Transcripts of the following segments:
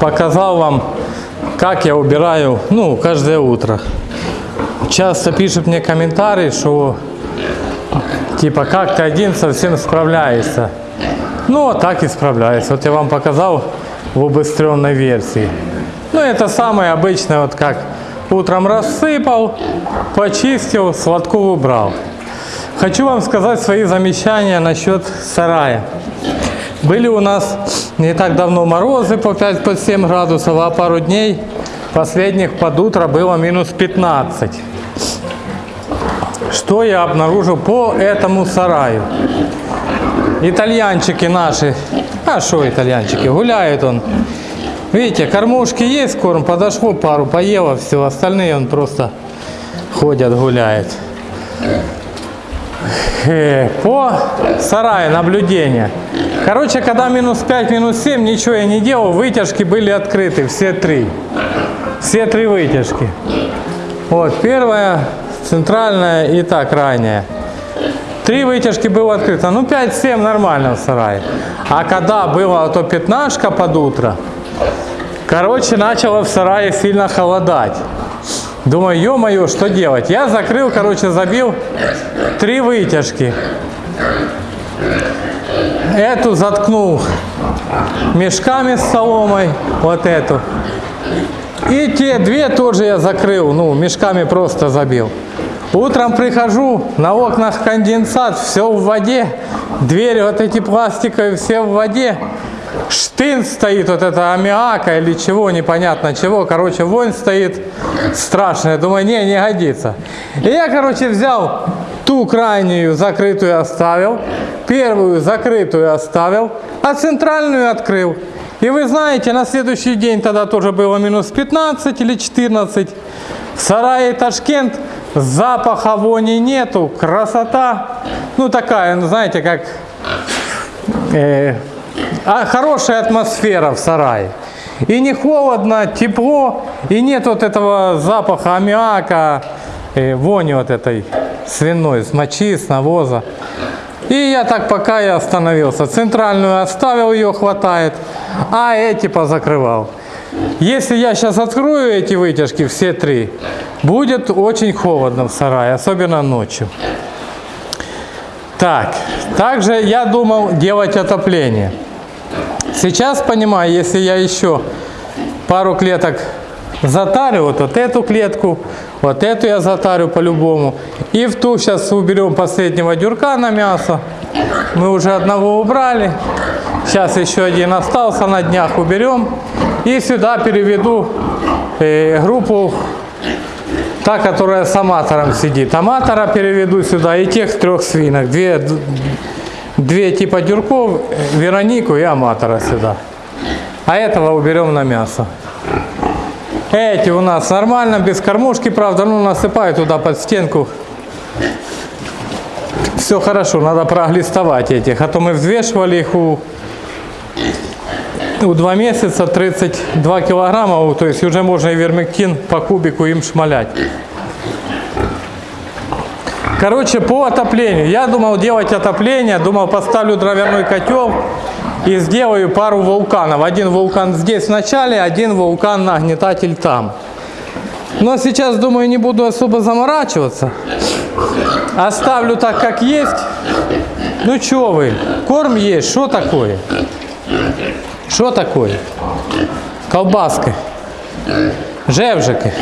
показал вам, как я убираю, ну, каждое утро. Часто пишут мне комментарии, что типа как ты один совсем справляешься. Ну, а так и справляюсь. Вот я вам показал в убыстренной версии. Ну, это самое обычное, вот как утром рассыпал, почистил, сладку убрал. Хочу вам сказать свои замечания насчет сарая. Были у нас не так давно морозы по 5-7 градусов, а пару дней последних под утро было минус 15. Что я обнаружил по этому сараю? Итальянчики наши, а что итальянчики, гуляет он. Видите, кормушки есть, корм, подошло пару, поело, все, остальные он просто ходят, гуляет. Э, По сараю наблюдения. Короче, когда минус 5, минус 7, ничего я не делал, вытяжки были открыты, все три. Все три вытяжки. Вот, первая, центральная и та крайняя. Три вытяжки было открыто. Ну, 5-7 нормально в сарае. А когда было то пятнашка под утро, короче, начало в сарае сильно холодать. Думаю, ё-моё, что делать? Я закрыл, короче, забил три вытяжки. Эту заткнул мешками с соломой, вот эту. И те две тоже я закрыл, ну, мешками просто забил. Утром прихожу, на окнах конденсат, все в воде. Двери вот эти пластиковые, все в воде. Штын стоит, вот это аммиака или чего, непонятно чего. Короче, вонь стоит страшная. Думаю, не, не годится. И я, короче, взял ту крайнюю закрытую оставил, первую закрытую оставил, а центральную открыл. И вы знаете, на следующий день тогда тоже было минус 15 или 14. В сарае Ташкент запаха вони нету, красота. Ну такая, ну, знаете, как э, а, хорошая атмосфера в сарае. И не холодно, тепло, и нет вот этого запаха аммиака, э, вони вот этой свиной, с мочи, с навоза. И я так пока и остановился. Центральную оставил, ее хватает, а эти позакрывал. Если я сейчас открою эти вытяжки, все три, будет очень холодно в сарае, особенно ночью. Так, также я думал делать отопление. Сейчас понимаю, если я еще пару клеток затарю, вот, вот эту клетку, вот эту я затарю по-любому. И в ту сейчас уберем последнего дюрка на мясо. Мы уже одного убрали. Сейчас еще один остался, на днях уберем. И сюда переведу э, группу, та, которая с аматором сидит. Аматора переведу сюда и тех трех свинок. Две, две типа дюрков, Веронику и аматора сюда. А этого уберем на мясо. Эти у нас нормально, без кормушки, правда, ну насыпаю туда под стенку. Все хорошо, надо проглистовать этих, а то мы взвешивали их у, у 2 месяца 32 килограмма, то есть уже можно и вермектин по кубику им шмалять. Короче, по отоплению. Я думал делать отопление, думал поставлю дровяной котел и сделаю пару вулканов. Один вулкан здесь в начале, один вулкан нагнетатель там. Но сейчас, думаю, не буду особо заморачиваться. Оставлю так, как есть. Ну что вы, корм есть, что такое? Что такое? Колбаски, жевжики.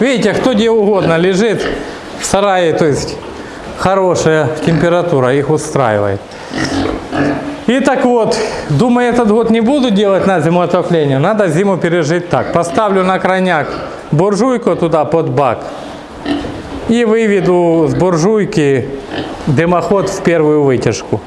Видите, кто где угодно лежит в сарае, то есть хорошая температура их устраивает. И так вот, думаю, этот год не буду делать на зиму отопление, надо зиму пережить так. Поставлю на крайняк буржуйку туда под бак и выведу с буржуйки дымоход в первую вытяжку.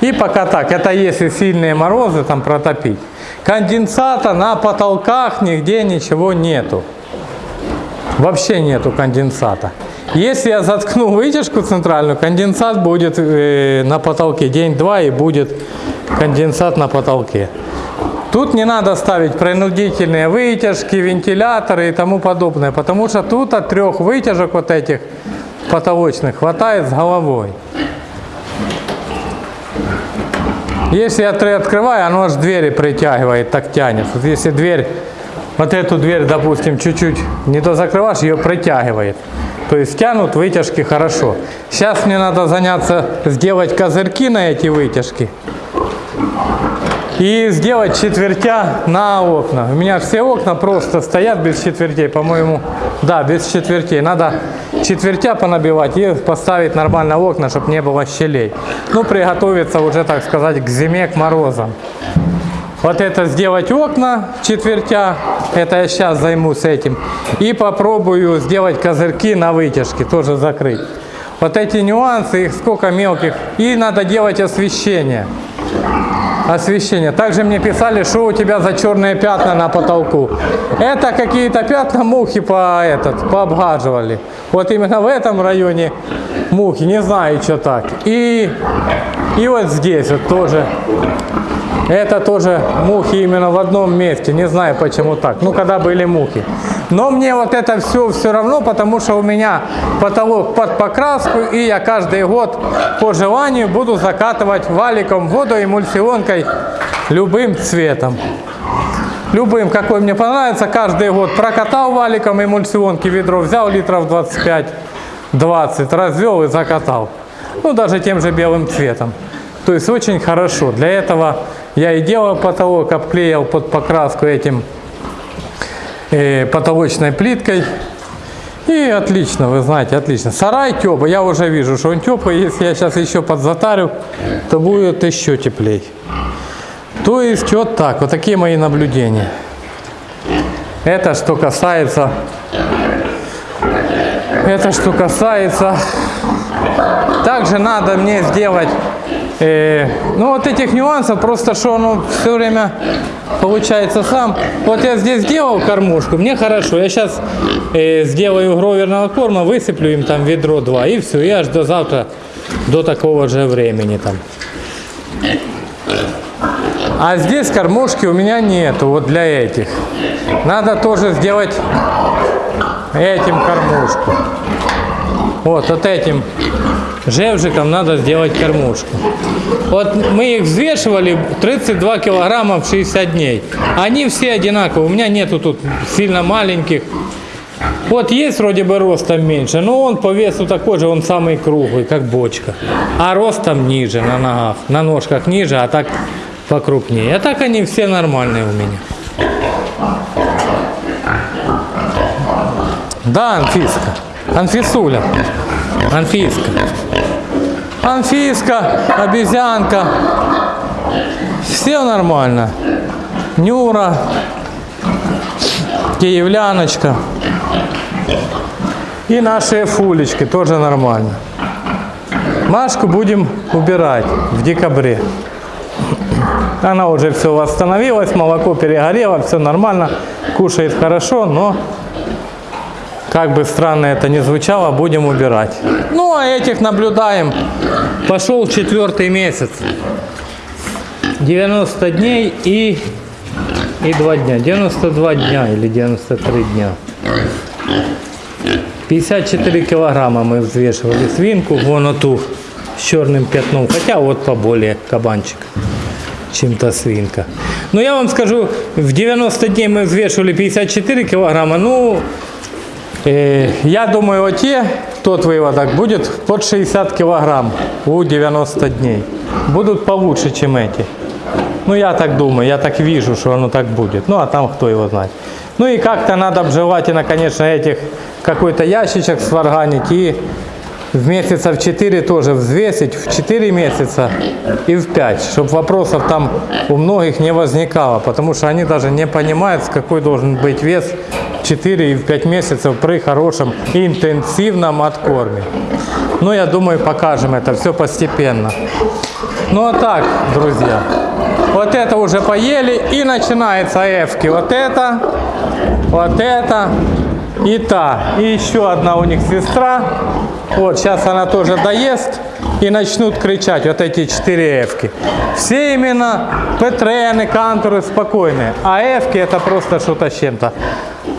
И пока так, это если сильные морозы там протопить. Конденсата на потолках нигде ничего нету. Вообще нету конденсата. Если я заткну вытяжку центральную, конденсат будет э, на потолке день-два и будет конденсат на потолке. Тут не надо ставить принудительные вытяжки, вентиляторы и тому подобное, потому что тут от трех вытяжек вот этих потолочных хватает с головой. Если я три открываю, оно аж двери притягивает, так тянет. Вот если дверь, вот эту дверь, допустим, чуть-чуть не то закрываешь, ее притягивает. То есть тянут вытяжки хорошо. Сейчас мне надо заняться, сделать козырьки на эти вытяжки. И сделать четвертя на окна. У меня все окна просто стоят без четвертей, по-моему. Да, без четвертей. Надо четвертя понабивать и поставить нормально окна, чтобы не было щелей. Ну, приготовиться уже, так сказать, к зиме, к морозам. Вот это сделать окна четвертя, это я сейчас займусь этим. И попробую сделать козырьки на вытяжке, тоже закрыть. Вот эти нюансы, их сколько мелких. И надо делать освещение. Освещение. Также мне писали, что у тебя за черные пятна на потолку. Это какие-то пятна мухи по этот, пообгаживали. Вот именно в этом районе мухи, не знаю, что так. И, и вот здесь вот тоже это тоже мухи именно в одном месте. Не знаю почему так. Ну, когда были мухи. Но мне вот это все все равно, потому что у меня потолок под покраску. И я каждый год по желанию буду закатывать валиком водоэмульсионкой любым цветом. Любым, какой мне понравится, каждый год прокатал валиком эмульсионки ведро, взял литров 25-20, развел и закатал. Ну, даже тем же белым цветом. То есть очень хорошо. Для этого я и делал потолок, обклеил под покраску этим э, потолочной плиткой. И отлично, вы знаете, отлично. Сарай теплый, я уже вижу, что он теплый. Если я сейчас еще подзатарю, то будет еще теплей. То есть вот так, вот такие мои наблюдения. Это что касается, это что касается, также надо мне сделать Э, ну вот этих нюансов, просто что оно все время получается сам. Вот я здесь сделал кормушку, мне хорошо. Я сейчас э, сделаю гроверного корма, высыплю им там ведро два и все. Я аж до завтра, до такого же времени там. А здесь кормушки у меня нету, вот для этих. Надо тоже сделать этим кормушку. Вот, вот этим жевжиком надо сделать кормушку. Вот мы их взвешивали 32 килограмма в 60 дней. Они все одинаковые. У меня нету тут сильно маленьких. Вот есть вроде бы ростом меньше, но он по весу такой же, он самый круглый, как бочка. А ростом ниже на ногах, на ножках ниже, а так покрупнее. А так они все нормальные у меня. Да, Анфиска. Анфисуля. Анфиска. Анфиска, обезьянка. Все нормально. Нюра, киевляночка. И наши фулечки тоже нормально. Машку будем убирать в декабре. Она уже все восстановилась, молоко перегорело, все нормально, кушает хорошо, но как бы странно это ни звучало, будем убирать. Ну, а этих наблюдаем. Пошел четвертый месяц. 90 дней и, и 2 дня. 92 дня или 93 дня. 54 килограмма мы взвешивали свинку, вон эту с черным пятном. Хотя вот поболее кабанчик, чем-то свинка. Но я вам скажу, в 90 дней мы взвешивали 54 килограмма. Ну, Э, я думаю, вот те, тот выводок будет под 60 килограмм у 90 дней. Будут получше, чем эти. Ну, я так думаю, я так вижу, что оно так будет. Ну, а там кто его знает. Ну, и как-то надо обжелательно, конечно, этих какой-то ящичек сварганить и в месяца в 4 тоже взвесить, в 4 месяца и в 5, чтобы вопросов там у многих не возникало, потому что они даже не понимают, какой должен быть вес 4 и в 5 месяцев при хорошем интенсивном откорме. Ну, я думаю, покажем это все постепенно. Ну, а так, друзья, вот это уже поели и начинается эвки. Вот это, вот это и та. И еще одна у них сестра. Вот, сейчас она тоже доест и начнут кричать вот эти четыре эвки. Все именно петрены, канторы спокойные, а эвки это просто что-то с чем-то.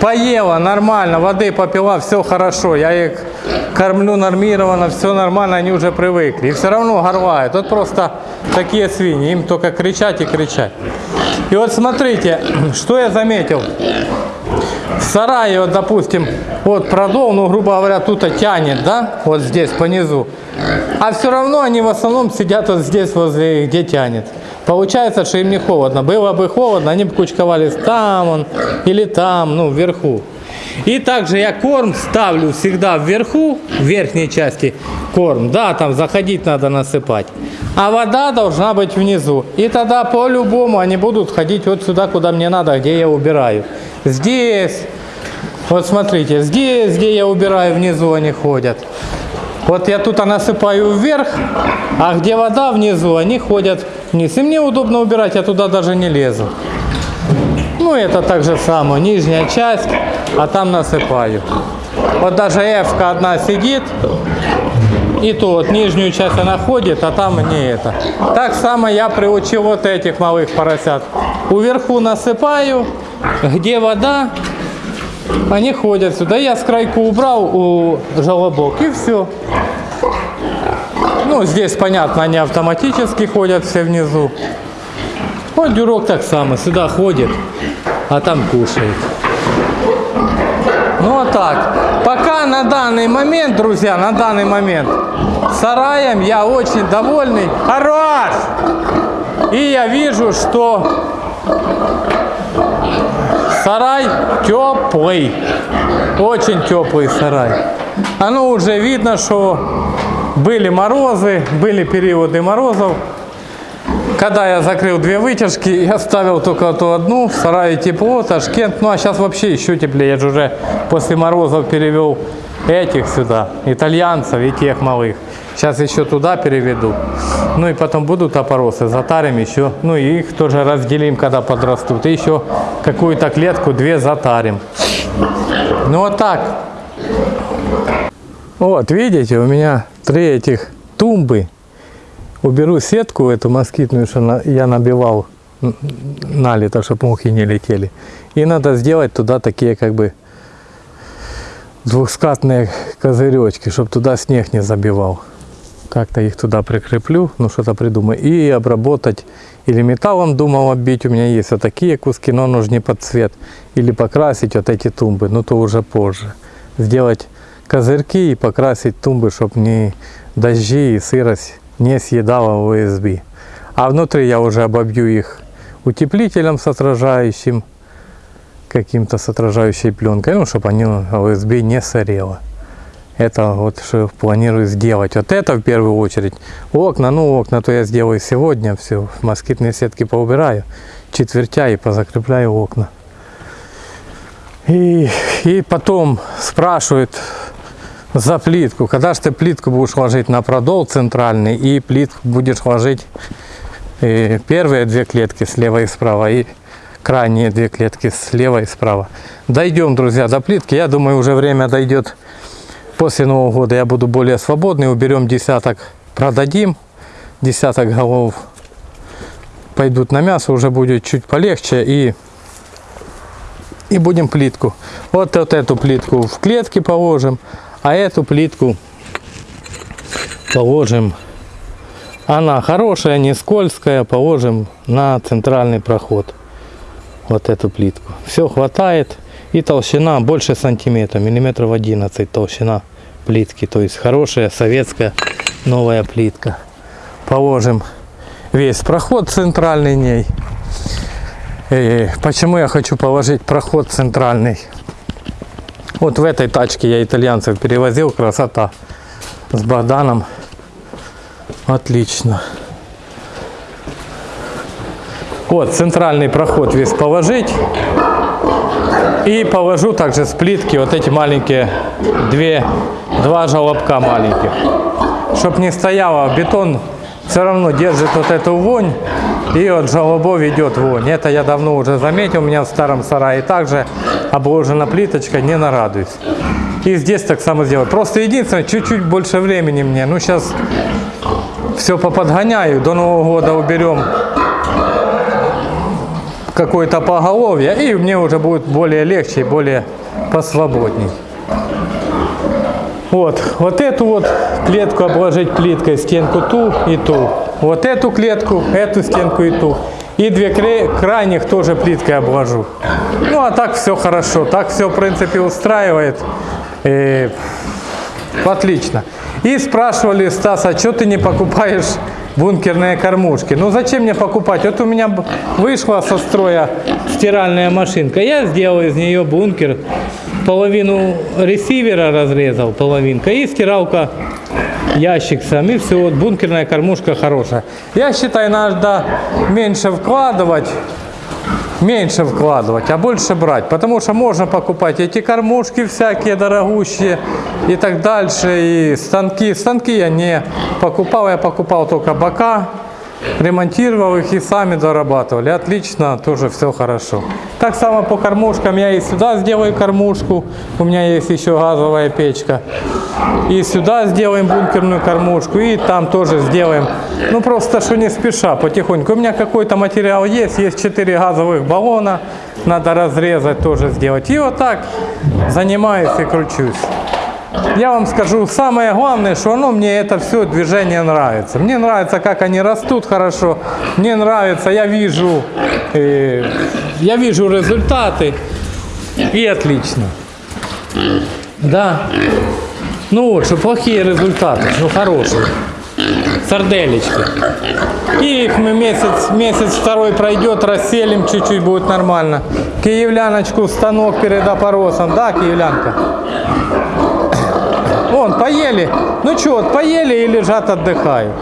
Поела нормально, воды попила, все хорошо, я их кормлю нормированно, все нормально, они уже привыкли. И все равно горлают. Вот просто такие свиньи, им только кричать и кричать. И вот смотрите, что я заметил. В сарае, вот, допустим, вот продол, ну, грубо говоря, тут тянет, да, вот здесь, по низу. А все равно они в основном сидят вот здесь, возле, где тянет. Получается, что им не холодно. Было бы холодно, они бы кучковались там он, или там, ну, вверху. И также я корм ставлю всегда вверху, в верхней части корм. Да, там заходить надо насыпать. А вода должна быть внизу. И тогда по-любому они будут ходить вот сюда, куда мне надо, где я убираю. Здесь, вот смотрите, здесь, где я убираю, внизу они ходят. Вот я тут насыпаю вверх, а где вода внизу, они ходят вниз. И мне удобно убирать, я туда даже не лезу. Ну, это так же самое, нижняя часть, а там насыпаю. Вот даже f одна сидит, и то вот нижнюю часть она ходит, а там не это. Так само я приучил вот этих малых поросят. Уверху насыпаю, где вода, они ходят сюда. Я с крайку убрал у желобок и все. Ну, здесь, понятно, они автоматически ходят все внизу. Вот дюрок так само, сюда ходит, а там кушает. Ну, вот так. Пока на данный момент, друзья, на данный момент, сараем я очень довольный. Хорош! И я вижу, что Сарай теплый, очень теплый сарай. Оно уже видно, что были морозы, были периоды морозов. Когда я закрыл две вытяжки, я ставил только ту одну, в сарае тепло, Ташкент. Ну а сейчас вообще еще теплее, я же уже после морозов перевел этих сюда, итальянцев и тех малых. Сейчас еще туда переведу. Ну и потом будут опоросы, затарим еще. Ну и их тоже разделим, когда подрастут. И еще какую-то клетку, две затарим. Ну вот так. Вот, видите, у меня три этих тумбы. Уберу сетку эту москитную, что я набивал налито, чтобы мухи не летели. И надо сделать туда такие как бы двухскатные козыречки, чтобы туда снег не забивал как-то их туда прикреплю, ну что-то придумаю, и обработать, или металлом думал оббить, у меня есть вот такие куски, но нужны под цвет, или покрасить вот эти тумбы, но то уже позже. Сделать козырьки и покрасить тумбы, чтобы не дожди и сырость не съедала ОСБ. А внутри я уже обобью их утеплителем с отражающим, каким-то с отражающей пленкой, ну, чтобы они ОСБ не сорело. Это вот что планирую сделать. Вот это в первую очередь. Окна, ну окна то я сделаю сегодня. Все, москитные сетки поубираю. Четвертя и позакрепляю окна. И, и потом спрашивают за плитку. Когда же ты плитку будешь ложить на продол центральный и плитку будешь ложить э, первые две клетки слева и справа и крайние две клетки слева и справа. Дойдем, друзья, до плитки. Я думаю, уже время дойдет После Нового года я буду более свободный, уберем десяток, продадим, десяток голов пойдут на мясо, уже будет чуть полегче и, и будем плитку. Вот, вот эту плитку в клетке положим, а эту плитку положим, она хорошая, не скользкая, положим на центральный проход. Вот эту плитку. Все хватает. И толщина больше сантиметра, миллиметров 11 толщина плитки. То есть хорошая советская новая плитка. Положим весь проход центральный ней. И почему я хочу положить проход центральный? Вот в этой тачке я итальянцев перевозил, красота. С Богданом. Отлично. Вот центральный проход весь положить. И положу также с плитки вот эти маленькие, две, два желобка маленьких. Чтоб не стояло, бетон все равно держит вот эту вонь, и от желобов идет вонь. Это я давно уже заметил, у меня в старом сарае также обложена плиточка, не нарадуюсь. И здесь так само сделаю. Просто единственное, чуть-чуть больше времени мне. Ну, сейчас все поподгоняю, до Нового года уберем какое-то поголовье, и мне уже будет более легче более посвободней. Вот, вот эту вот клетку обложить плиткой, стенку ту и ту. Вот эту клетку, эту стенку и ту. И две крайних тоже плиткой обложу. Ну а так все хорошо, так все в принципе устраивает. Э, Отлично. И спрашивали Стаса, что ты не покупаешь бункерные кормушки? Ну зачем мне покупать? Вот у меня вышла со строя стиральная машинка. Я сделал из нее бункер. Половину ресивера разрезал, половинка. И стиралка ящик сам. И все, вот бункерная кормушка хорошая. Я считаю, надо меньше вкладывать меньше вкладывать, а больше брать. Потому что можно покупать эти кормушки всякие дорогущие и так дальше. И станки. Станки я не покупал, я покупал только бока, ремонтировал их и сами дорабатывали. Отлично, тоже все хорошо. Так само по кормушкам я и сюда сделаю кормушку. У меня есть еще газовая печка. И сюда сделаем бункерную кормушку, и там тоже сделаем. Ну просто что не спеша, потихоньку. У меня какой-то материал есть, есть 4 газовых баллона, надо разрезать тоже сделать. И вот так занимаюсь и кручусь. Я вам скажу, самое главное, что оно мне это все движение нравится. Мне нравится, как они растут хорошо. Мне нравится, я вижу, э, я вижу результаты. И отлично. Да. Ну вот, что плохие результаты, ну хорошие. Сарделечки. И их мы месяц, месяц второй пройдет, расселим, чуть-чуть будет нормально. Киевляночку в станок перед опоросом, да, киевлянка? Вон, поели. Ну что, вот поели и лежат, отдыхают.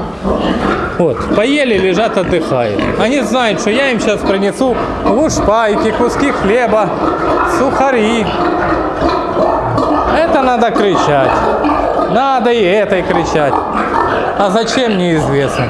Вот, поели, лежат, отдыхают. Они знают, что я им сейчас принесу лушпайки, куски хлеба, сухари. Это надо кричать. Надо и этой кричать. А зачем, неизвестно.